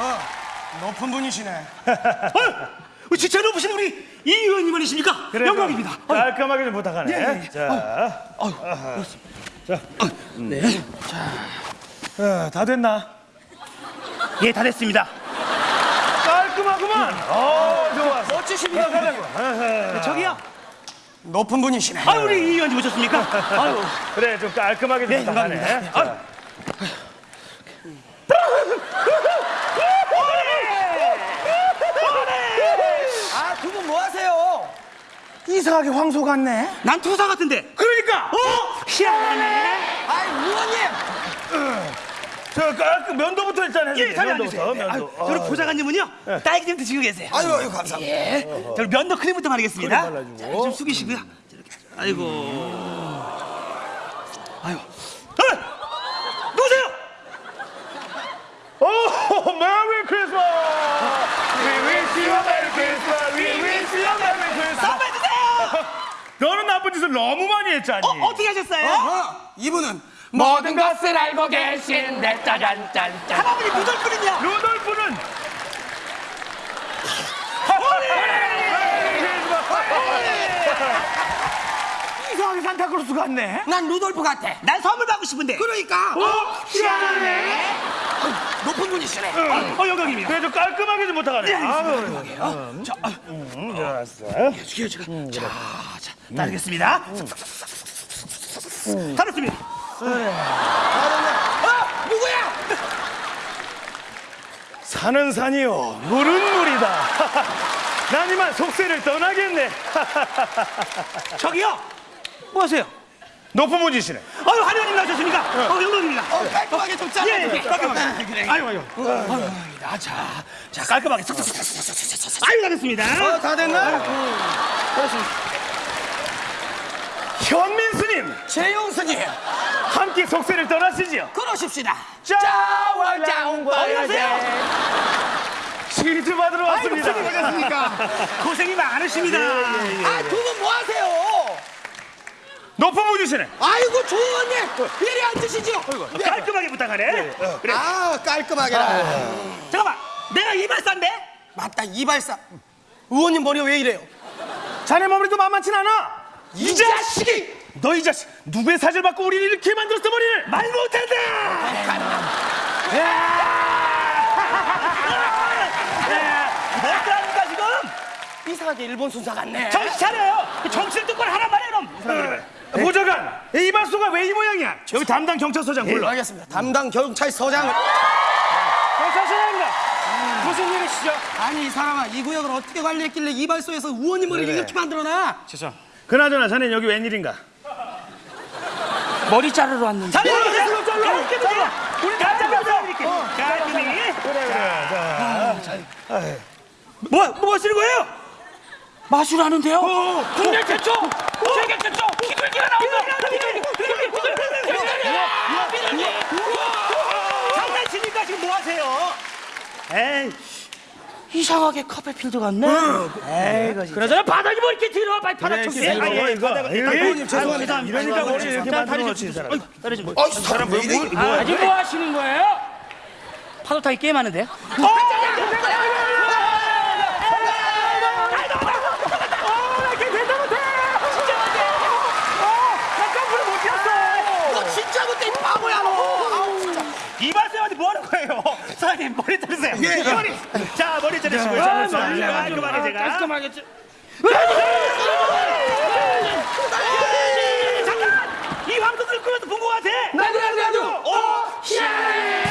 어허, 높은 분이시네. 어, 진짜 높으신 우리 이 의원님 아니십니까? 그래, 영광입니다. 좀 깔끔하게 좀 부탁하네. 예, 예. 자, 네. 어, 다 됐나? 예, 다 됐습니다. 깔끔하구만. 어, 좋아. 멋지십니다. 네, 저기요. 높은 분이시네. 아, 우리 이 의원님 오셨습니까? 아유, 그래, 좀 깔끔하게 좀 네, 부탁하네. 영광입니다. 자, 아, 두 분 뭐 하세요? 이상하게 황소 같네. 난 투사 같은데. 그러니까. 어? 희한하네. 아이, 의원님. 저 깔끔 면도부터 일단 해주세요. 예, 자리 앉으세요. 면도부터, 네, 아유, 면도. 저는 보좌관님은요, 딸기 좀 드시고 계세요. 아유, 아유, 감사합니다. 예. 저는 면도 크림부터 바르겠습니다. 자, 좀 숙이시고요. 자, 이렇게. 아이고. 아유. 어! 누구세요? 오, Merry Christmas. We wish you a merry Christmas. We wish you a merry Christmas. 선물 주세요. 너는 나쁜 짓을 너무 많이 했잖니. 어, 어떻게 하셨어요? 어허, 이분은 모든 것을 알고 계신데 짜잔짠짠 할아버지 무덜끓은요? 루돌프는 이상하게 산타클로스 같네. 난 루돌프 같아. 난 선물 받고 싶은데. 그러니까 어? 희한하네. 높은 분이시네. 어, 영광입니다. 그래 좀 깔끔하게 좀 부탁하네. 예, 아유, 자, 아, 음, 좋았어. 어떻게 제가 자, 자, 따르겠습니다. 따르습니다. 아, 누구야? 산은 산이요, 물은 물이다. 난 이만 속세를 떠나겠네. 저기요. 뭐 하세요? 높은 분이시네. 아유, 한의원님 나오셨습니까? 어, 영광입니다. 어, 깔끔하게 좀 잘라. 예, 예, 깔끔하게. 그래. 아유, 아유. 아, 자, 자, 깔끔하게. 아유, 잘했습니다. 어, 다 됐나? 현민 스님, 최용수님, 함께 속세를 떠나시지요. 그러십시다. 짜와 안녕하세요. 치즈 받으러 왔습니다. 반갑습니까? 고생이 많으십니다. 분뭐 하세요? 높은 분이시네. 아이고, 조원님, 이리 앉으시죠. 네. 깔끔하게 부탁하네. 그래. 아, 깔끔하게라. 잠깐만. 내가 이발사인데? 맞다, 이발사. 의원님 머리가 왜 이래요? 자네 머리도 만만치 않아. 이 자식이! 너 이 자식 누구의 사지를 받고 우리를 이렇게 만들었어 머리를? 말 못한다. 어떡합니까 지금? 이상하게 일본 순사 같네. 정신 차려요. 정신 똑바로 하란 말이야 놈. 보좌관, 이 이발소가 왜 이 모양이야? 여기 담당 경찰서장 예, 불러. 알겠습니다. 담당 경찰서장을. 경찰서장입니다. 무슨 일이시죠? 아니, 이 사람아, 이 구역을 어떻게 관리했길래 이발소에서 의원님 머리를 이렇게 만들어놔? 그나저나 자네는 여기 웬일인가? 머리 자르러 왔는데 자리 잘라 잘라. 우리 다 잘라서 이렇게. 깔끔히. 그래 그래. 뭐, 뭐 하시는 거예요? 마술 하는데요? 국내 최초! 세계 최초! 비둘기가 나온다! 장난치니까 지금 뭐 하세요? 에이, 이상하게 카페필드 같네 에이 이거 그러잖아 바닥이 뭐 이렇게 뒤로 빨리 바닥 청소해 이거, 아, 예, 이거. 죄송합니다. 이러니까 머리 이렇게 자, 다리 만들어 좀 놓지 이 사람. 다리 좀. 어, 이 사람 왜 이래? 아직 뭐 하시는 거예요? 파도 타기 게임 하는데요? 변호사님 머리 자르세요. 예. 예. 머리. 자 머리 자르시고요. 아, 머리 깔끔하게 제가. 깔끔하게. 잠깐! 이 황금 끌고 본것 같아! 나도 나도 나도! 오! 샤!